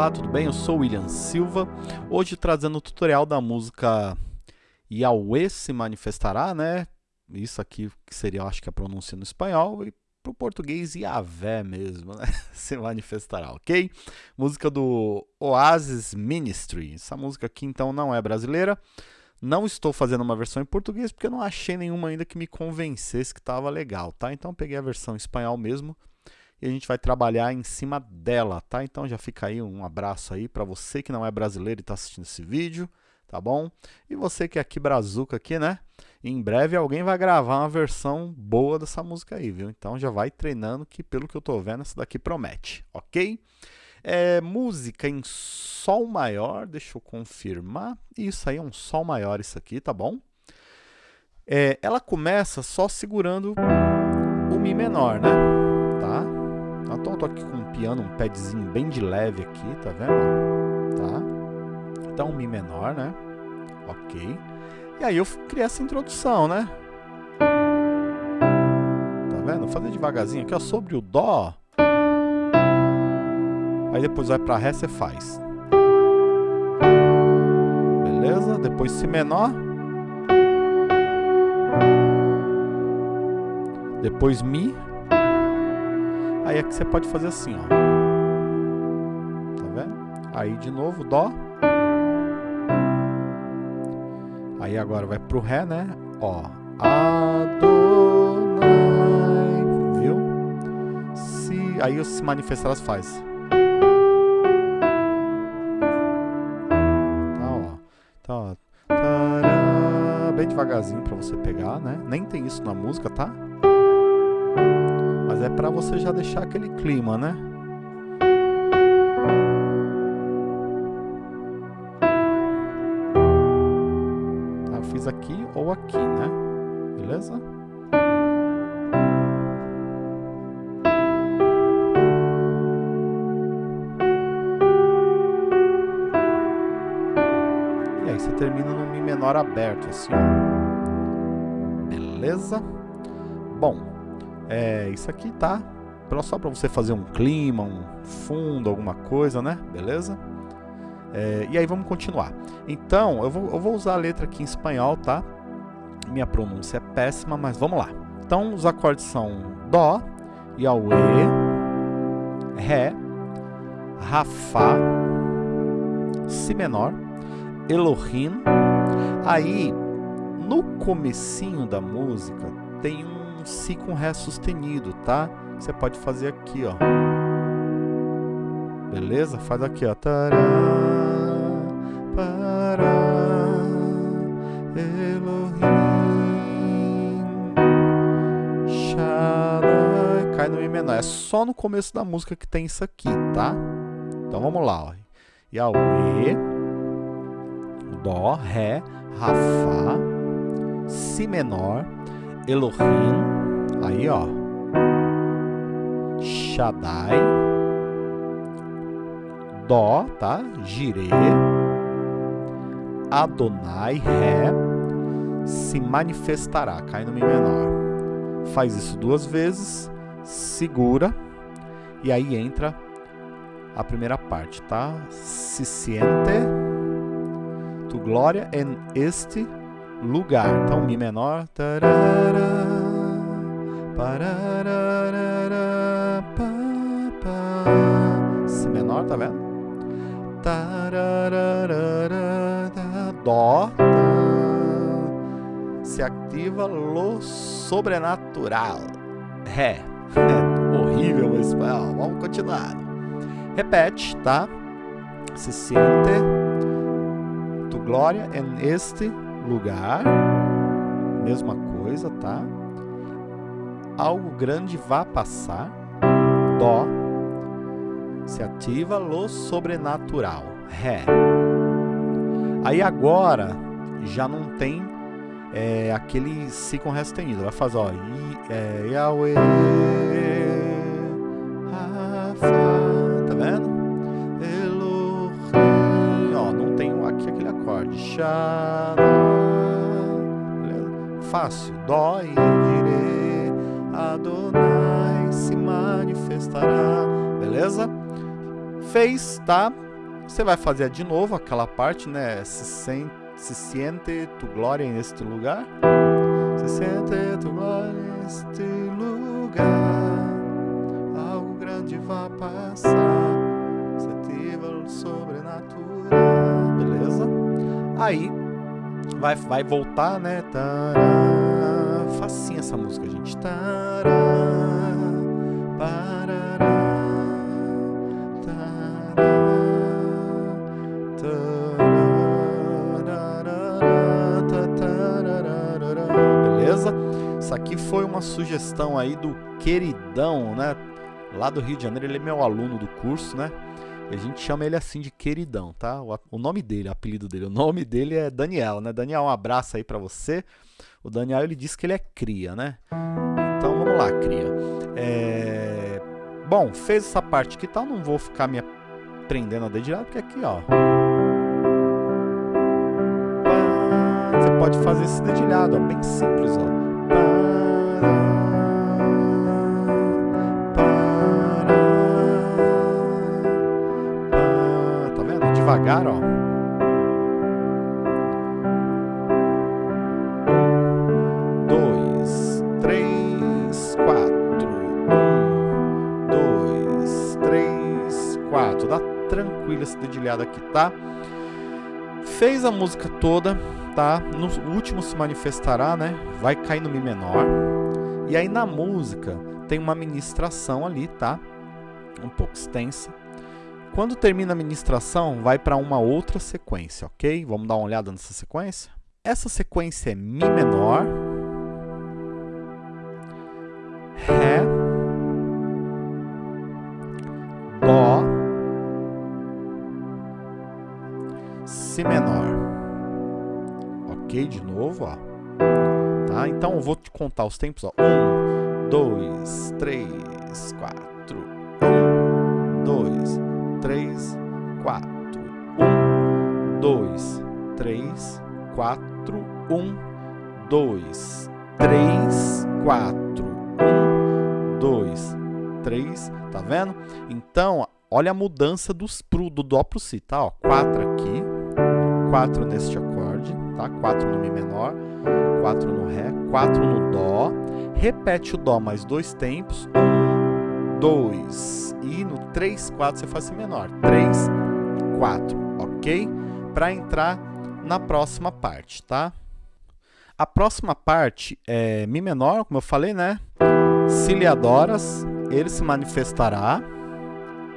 Olá, tudo bem? Eu sou William Silva, hoje trazendo o tutorial da música Yahweh se manifestará, né? Isso aqui que seria, acho que a pronúncia no espanhol, e para o português Yahvé mesmo, né? se manifestará, ok? Música do Oasis Ministry, essa música aqui então não é brasileira, não estou fazendo uma versão em português porque eu não achei nenhuma ainda que me convencesse que estava legal, tá? Então peguei a versão em espanhol mesmo, e a gente vai trabalhar em cima dela, tá? Então já fica aí um abraço aí para você que não é brasileiro e está assistindo esse vídeo, tá bom? E você que é aqui brazuca aqui, né? Em breve alguém vai gravar uma versão boa dessa música aí, viu? Então já vai treinando que pelo que eu tô vendo essa daqui promete, ok? É, música em Sol maior, deixa eu confirmar. Isso aí é um Sol maior isso aqui, tá bom? É, ela começa só segurando o Mi menor, né? Tá? Então eu tô aqui com um piano, um padzinho bem de leve aqui, tá vendo? Tá? Então Mi menor, né? Ok. E aí eu criei essa introdução, né? Tá vendo? Vou fazer devagarzinho aqui, ó, sobre o Dó. Aí depois vai pra Ré, você faz. Beleza? Depois Si menor. Depois Mi. Aí é que você pode fazer assim, ó. Tá vendo? Aí de novo, Dó. Aí agora vai pro Ré, né? Ó. Adonai. Viu? Se, aí o se manifestar faz. Tá, ó. Tá, ó. Tará, bem devagarzinho pra você pegar, né? Nem tem isso na música, tá? Mas é para você já deixar aquele clima, né? Tá, eu fiz aqui ou aqui, né? Beleza? E aí você termina no Mi menor aberto, assim. Beleza? Bom, é, isso aqui tá só para você fazer um clima, um fundo, alguma coisa, né? Beleza? É, e aí vamos continuar. Então, eu vou, eu vou usar a letra aqui em espanhol, tá? Minha pronúncia é péssima, mas vamos lá. Então, os acordes são Dó, Yahweh, Ré, Rá, Fá, Si menor, Elohim. Aí, no comecinho da música, tem um um Si com Ré sustenido, tá? Você pode fazer aqui, ó. Beleza? Faz aqui, ó. Tará, pará, Elohim, Shaddai. Cai no Mi menor. É só no começo da música que tem isso aqui, tá? Então vamos lá, ó. Yahweh, Dó, Ré, Rá, Fá, Si menor, Elohim, aí ó, Shaddai, Dó, tá? Jireh, Adonai, Ré, se manifestará, cai no Mi menor. Faz isso duas vezes, segura, e aí entra a primeira parte, tá? Se siente tu glória em este lugar. Então, Mi menor. Pá, pá. Si menor, tá vendo? Tarará, Dó. Tá. Se ativa lo sobrenatural. Ré. Horrível espanhol. Vamos continuar. Repete, tá? Se siente tu glória em este lugar, mesma coisa, tá? Algo grande vai passar, Dó, se ativa lo sobrenatural, Ré. Aí agora já não tem é, aquele Si com Ré sustenido, vai fazer, ó, I, é, Yahweh, fácil. Dó e direi, Adonai se manifestará. Beleza? Fez, tá? Você vai fazer de novo aquela parte, né? Se, sente, se siente tu glória neste lugar. Se siente tu glória neste lugar. Algo grande vai passar. Sentivo sobrenatural. Beleza? Aí vai, vai voltar, né? Tará. Facinha essa música, gente. Tará. Parará. Beleza? Isso aqui foi uma sugestão aí do queridão, né? Lá do Rio de Janeiro, ele é meu aluno do curso, né? A gente chama ele assim de queridão, tá? O, nome dele, o apelido dele, o nome dele é Daniel, né? Daniel, um abraço aí para você. O Daniel, ele disse que ele é cria, né? Então, vamos lá, cria. É... Bom, fez essa parte aqui, tal, não vou ficar me prendendo a dedilhada, porque aqui, ó... Você pode fazer esse dedilhado, ó, bem simples, ó. Quatro. Dá tranquilo esse dedilhado aqui, tá? Fez a música toda tá? No último se manifestará, né? Vai cair no Mi menor. E aí na música tem uma ministração ali, tá? Um pouco extensa. Quando termina a ministração, vai para uma outra sequência, ok? Vamos dar uma olhada nessa sequência? Essa sequência é Mi menor, Então eu vou te contar os tempos, ó. Um, dois, três, quatro. Um, dois, três, quatro. Um, dois, três, quatro. Um, dois, três, quatro. Um, dois, três. Tá vendo? Então, olha a mudança dos, pro, do Dó pro Si, tá? Ó, quatro aqui, quatro neste acorde, tá? 4 no Mi menor, 4 no Ré, 4 no Dó. Repete o Dó mais dois tempos. 1, 2. E no 3, 4 você faz Si menor. 3, 4, ok? Para entrar na próxima parte, tá? A próxima parte é Mi menor, como eu falei, né? Se lhe adoras, ele se manifestará.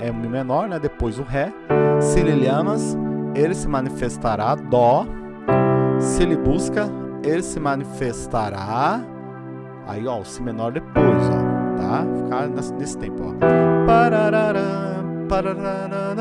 É o Mi menor, né? Depois o Ré. Se lhe amas, ele se manifestará. Dó. Se ele busca, ele se manifestará. Aí, ó, o si menor depois, ó, tá? Ficar nesse, tempo, ó. Pararara, pararara,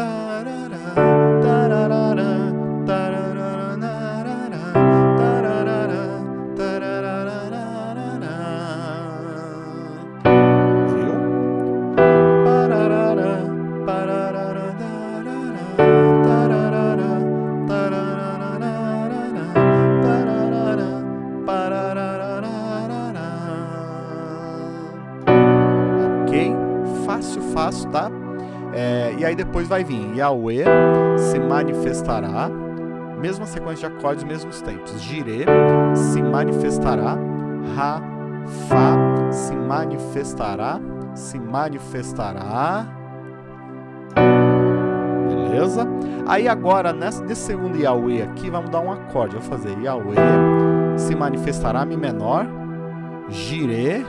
fácil, tá? É, e aí depois vai vir Yahweh se manifestará, mesma sequência de acordes, mesmos tempos. Jireh se manifestará, Ra, Fá se manifestará, se manifestará. Beleza? Aí agora, nesse, nesse segundo Yahweh aqui, vamos dar um acorde. Vou fazer Yahweh se manifestará, Mi menor, Jireh,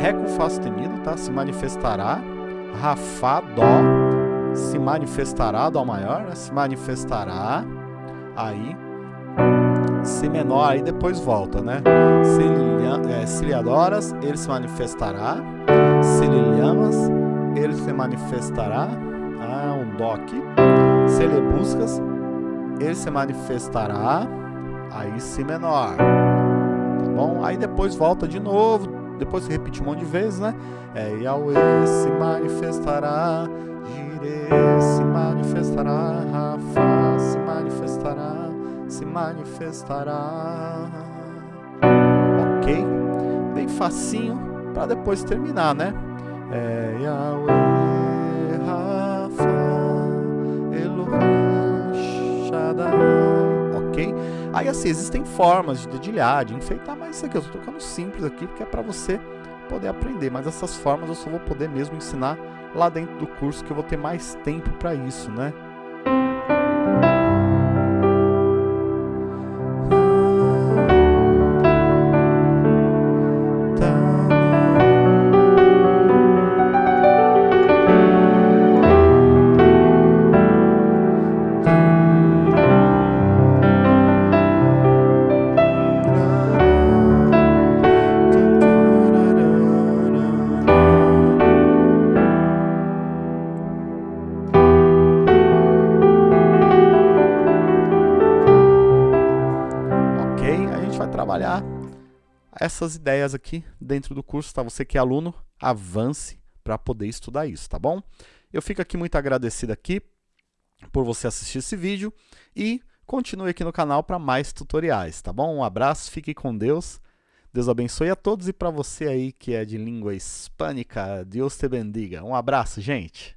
Ré com Fá sustenido, tá? Se manifestará. Rafá, Dó, se manifestará, Dó maior, né? se manifestará, aí, Si menor, aí depois volta, né? Se é, lhe adoras, ele se manifestará, se lhe amas, ele se manifestará, ah, um Dó aqui, se lhe buscas, ele se manifestará, aí Si menor, tá bom? Aí depois volta de novo, depois se repete um monte de vezes, né? É Yahweh se manifestará, Jireh se manifestará, Rafa se manifestará, se manifestará. Ok? Bem facinho para depois terminar, né? É Yahweh, Aí assim, existem formas de dedilhar, de enfeitar, mas isso aqui eu estou tocando simples aqui porque é para você poder aprender, mas essas formas eu só vou poder mesmo ensinar lá dentro do curso que eu vou ter mais tempo para isso, né? Essas ideias aqui dentro do curso, tá? Você que é aluno, avance para poder estudar isso, tá bom? Eu fico aqui muito agradecido aqui por você assistir esse vídeo e continue aqui no canal para mais tutoriais, tá bom? Um abraço, fique com Deus, Deus abençoe a todos e para você aí que é de língua hispânica, Deus te bendiga. Um abraço, gente!